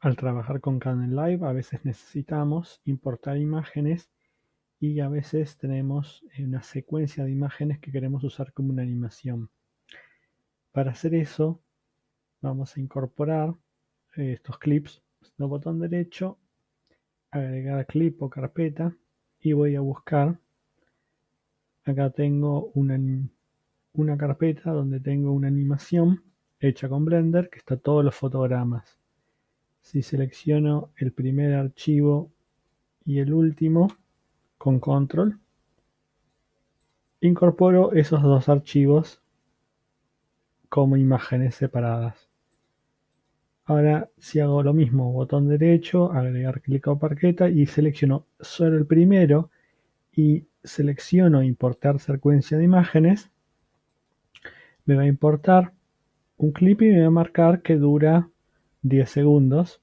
Al trabajar con Kdenlive a veces necesitamos importar imágenes y a veces tenemos una secuencia de imágenes que queremos usar como una animación. Para hacer eso vamos a incorporar eh, estos clips, el botón derecho, agregar clip o carpeta y voy a buscar, acá tengo una, una carpeta donde tengo una animación hecha con Blender que está todos los fotogramas. Si selecciono el primer archivo y el último con control, incorporo esos dos archivos como imágenes separadas. Ahora si hago lo mismo, botón derecho, agregar clic o parqueta y selecciono solo el primero y selecciono importar secuencia de imágenes, me va a importar un clip y me va a marcar que dura 10 segundos.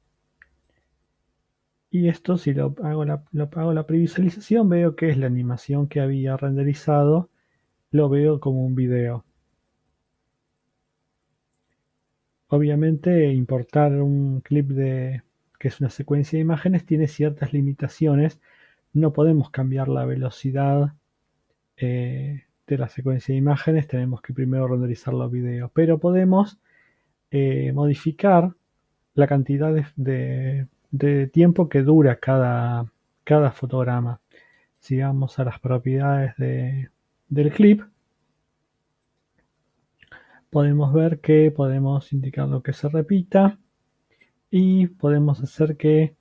Y esto si lo hago la, hago la previsualización veo que es la animación que había renderizado, lo veo como un video. Obviamente importar un clip de que es una secuencia de imágenes tiene ciertas limitaciones. No podemos cambiar la velocidad eh, de la secuencia de imágenes, tenemos que primero renderizar los videos, pero podemos eh, modificar la cantidad de, tiempo que dura cada, cada fotograma. Si vamos a las propiedades del clip, podemos ver que podemos indicar lo que se repita y podemos hacer que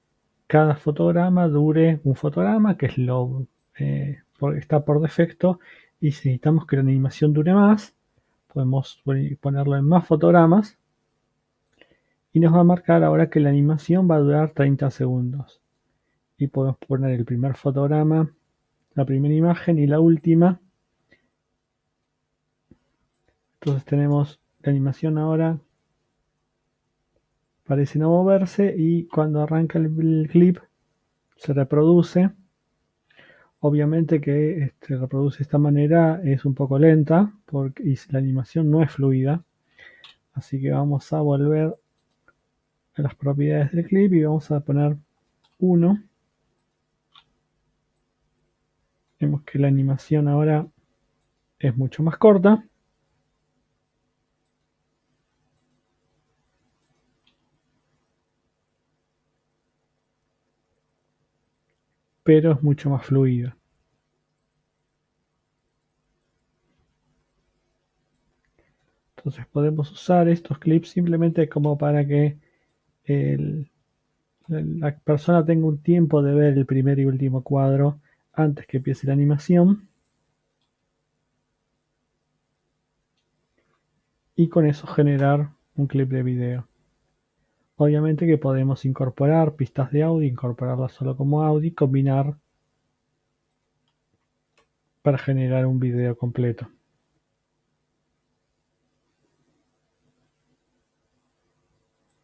cada fotograma dure un fotograma, que es lo eh, está por defecto, y si necesitamos que la animación dure más, podemos ponerlo en más fotogramas y nos va a marcar ahora que la animación va a durar 30 segundos. Y podemos poner el primer fotograma, la primera imagen y la última entonces tenemos la animación ahora parece no moverse y cuando arranca el, clip se reproduce. Obviamente que este, reproduce de esta manera es un poco lenta porque la animación no es fluida. Así que vamos a volver las propiedades del clip y vamos a poner 1. Vemos que la animación ahora es mucho más corta. pero es mucho más fluido. Entonces podemos usar estos clips simplemente como para que la persona tenga un tiempo de ver el primer y último cuadro antes que empiece la animación. Y con eso generar un clip de video. Obviamente que podemos incorporar pistas de audio, incorporarlas solo como audio y combinar para generar un video completo.